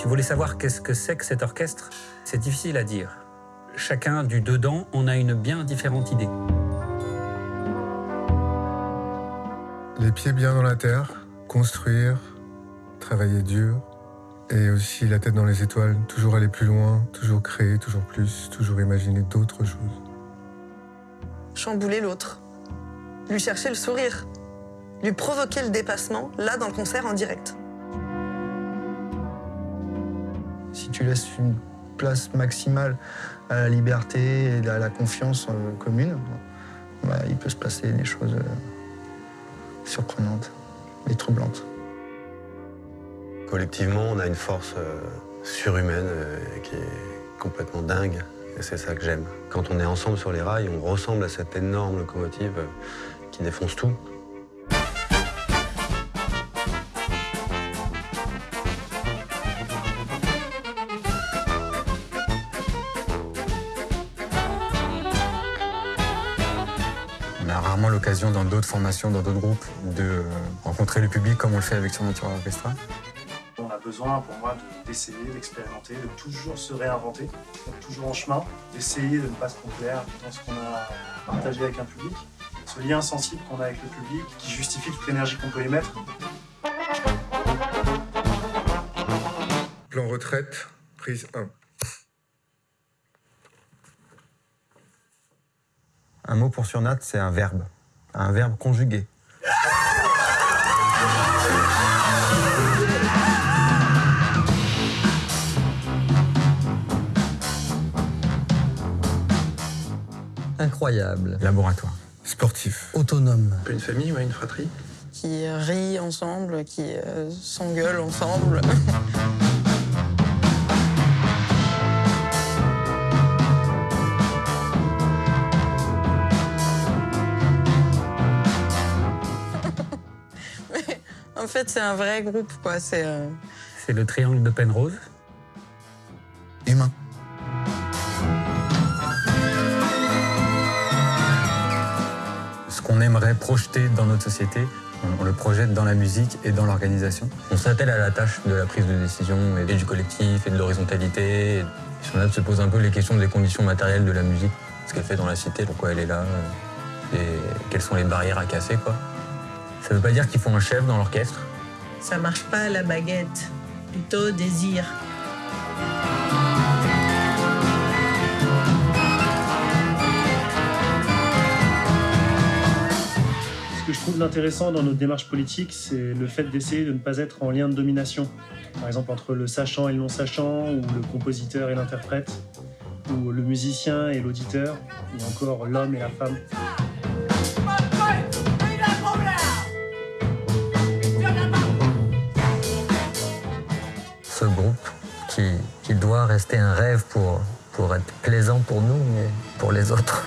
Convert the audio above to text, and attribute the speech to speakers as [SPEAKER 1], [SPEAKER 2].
[SPEAKER 1] Tu voulais savoir qu'est-ce que c'est que cet orchestre? C'est difficile à dire. Chacun du dedans en a une bien différente idée.
[SPEAKER 2] Les pieds bien dans la terre, construire, travailler dur, et aussi la tête dans les étoiles, toujours aller plus loin, toujours créer, toujours plus, toujours imaginer d'autres choses.
[SPEAKER 3] Chambouler l'autre, lui chercher le sourire, lui provoquer le dépassement, là dans le concert en direct.
[SPEAKER 4] Tu laisses une place maximale à la liberté et à la confiance euh, commune, bah, il peut se passer des choses euh, surprenantes et troublantes.
[SPEAKER 5] Collectivement, on a une force euh, surhumaine qui est complètement dingue. Et c'est ça que j'aime. Quand on est ensemble sur les rails, on ressemble à cette énorme locomotive qui défonce tout.
[SPEAKER 6] Rarement l'occasion dans d'autres formations, dans d'autres groupes, de rencontrer le public comme on le fait avec Surnatura Orchestra.
[SPEAKER 7] On a besoin, pour moi, d'essayer, d'expérimenter, de toujours se réinventer, d'être toujours en chemin, d'essayer de ne pas se complaire dans ce qu'on a partagé avec un public. Ce lien sensible qu'on a avec le public, qui justifie toute l'énergie qu'on peut y mettre.
[SPEAKER 2] Plan retraite, prise 1.
[SPEAKER 8] Un mot pour Surnat, c'est un verbe. Un verbe conjugué.
[SPEAKER 9] Incroyable.
[SPEAKER 6] Laboratoire.
[SPEAKER 2] Sportif.
[SPEAKER 9] Autonome.
[SPEAKER 10] Une famille, ouais, une fratrie.
[SPEAKER 3] Qui rient ensemble, qui euh, s'engueulent ensemble. fait, c'est un vrai groupe, quoi. C'est euh,
[SPEAKER 1] C'est le triangle de Penrose.
[SPEAKER 9] Humain.
[SPEAKER 6] Ce qu'on aimerait projeter dans notre société, on, on le projette dans la musique et dans l'organisation.
[SPEAKER 8] On s'attelle à la tâche de la prise de décision et du collectif et de l'horizontalité. Surnat se pose un peu les questions des conditions matérielles de la musique, ce qu'elle fait dans la cité, pourquoi elle est là, euh, et quelles sont les barrières à casser, quoi. Ça veut pas dire qu'il faut un chef dans l'orchestre.
[SPEAKER 11] Ça marche pas la baguette, plutôt désir.
[SPEAKER 7] Ce que je trouve intéressant dans notre démarche politique, c'est le fait d'essayer de ne pas être en lien de domination. Par exemple, entre le sachant et le non-sachant, ou le compositeur et l'interprète, ou le musicien et l'auditeur, ou encore l'homme et la femme.
[SPEAKER 9] Rester un rêve pour, pour être plaisant pour nous, mais pour les autres.